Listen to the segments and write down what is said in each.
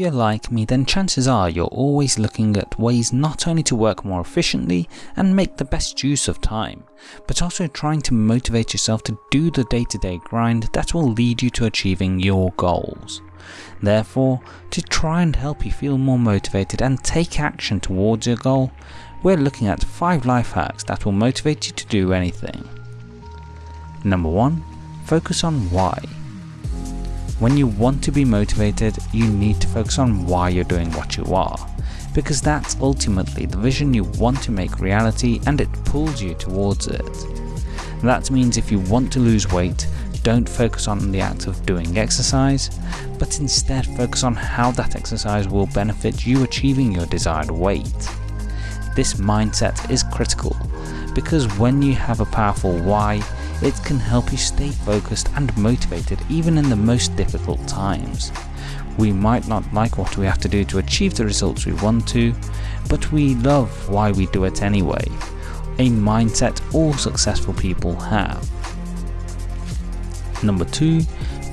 If you're like me then chances are you're always looking at ways not only to work more efficiently and make the best use of time, but also trying to motivate yourself to do the day to day grind that will lead you to achieving your goals. Therefore, to try and help you feel more motivated and take action towards your goal, we're looking at 5 life hacks that will motivate you to do anything. Number 1. Focus on why. When you want to be motivated, you need to focus on why you're doing what you are, because that's ultimately the vision you want to make reality and it pulls you towards it. That means if you want to lose weight, don't focus on the act of doing exercise, but instead focus on how that exercise will benefit you achieving your desired weight. This mindset is critical, because when you have a powerful why, it can help you stay focused and motivated even in the most difficult times. We might not like what we have to do to achieve the results we want to, but we love why we do it anyway, a mindset all successful people have. Number 2.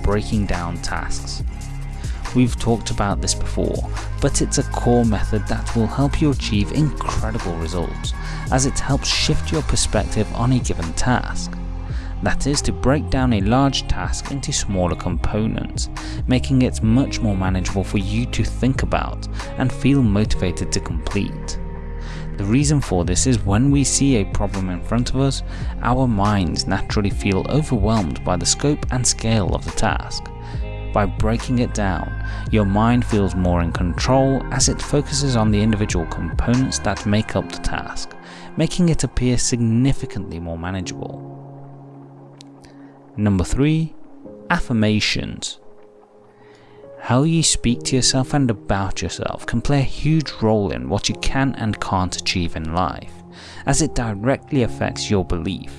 Breaking down tasks. We've talked about this before, but it's a core method that will help you achieve incredible results, as it helps shift your perspective on a given task that is to break down a large task into smaller components, making it much more manageable for you to think about and feel motivated to complete. The reason for this is when we see a problem in front of us, our minds naturally feel overwhelmed by the scope and scale of the task. By breaking it down, your mind feels more in control as it focuses on the individual components that make up the task, making it appear significantly more manageable. Number 3. Affirmations. How you speak to yourself and about yourself can play a huge role in what you can and can't achieve in life, as it directly affects your belief.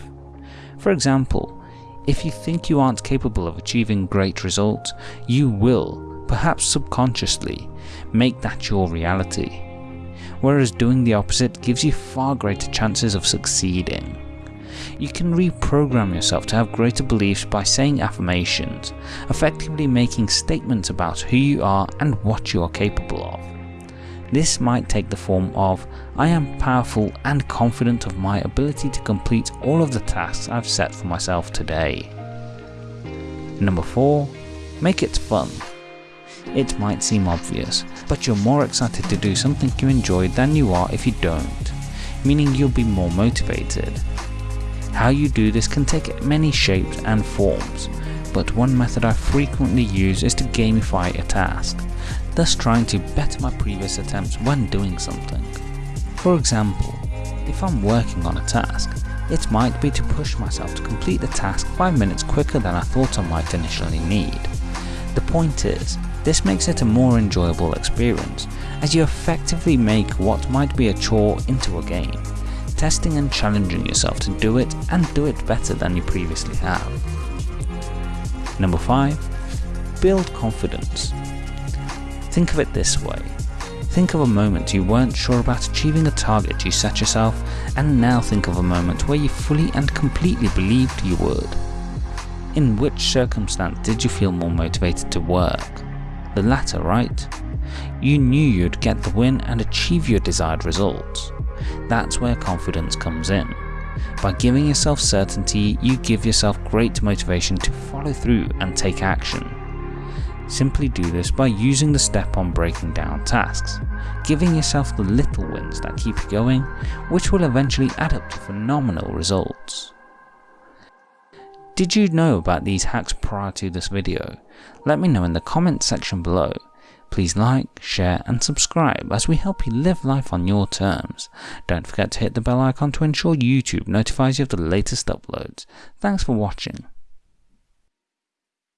For example, if you think you aren't capable of achieving great results, you will, perhaps subconsciously, make that your reality. Whereas doing the opposite gives you far greater chances of succeeding. You can reprogram yourself to have greater beliefs by saying affirmations, effectively making statements about who you are and what you are capable of. This might take the form of, I am powerful and confident of my ability to complete all of the tasks I've set for myself today. Number 4. Make it fun. It might seem obvious, but you're more excited to do something you enjoy than you are if you don't, meaning you'll be more motivated. How you do this can take many shapes and forms, but one method I frequently use is to gamify a task, thus trying to better my previous attempts when doing something. For example, if I'm working on a task, it might be to push myself to complete the task 5 minutes quicker than I thought I might initially need. The point is, this makes it a more enjoyable experience, as you effectively make what might be a chore into a game testing and challenging yourself to do it and do it better than you previously have. Number 5. Build confidence. Think of it this way. Think of a moment you weren't sure about achieving a target you set yourself and now think of a moment where you fully and completely believed you would. In which circumstance did you feel more motivated to work? The latter, right? You knew you'd get the win and achieve your desired results. That's where confidence comes in. By giving yourself certainty, you give yourself great motivation to follow through and take action. Simply do this by using the step on breaking down tasks, giving yourself the little wins that keep you going, which will eventually add up to phenomenal results. Did you know about these hacks prior to this video? Let me know in the comments section below Please like, share and subscribe as we help you live life on your terms. Don't forget to hit the bell icon to ensure YouTube notifies you of the latest uploads. Thanks for watching.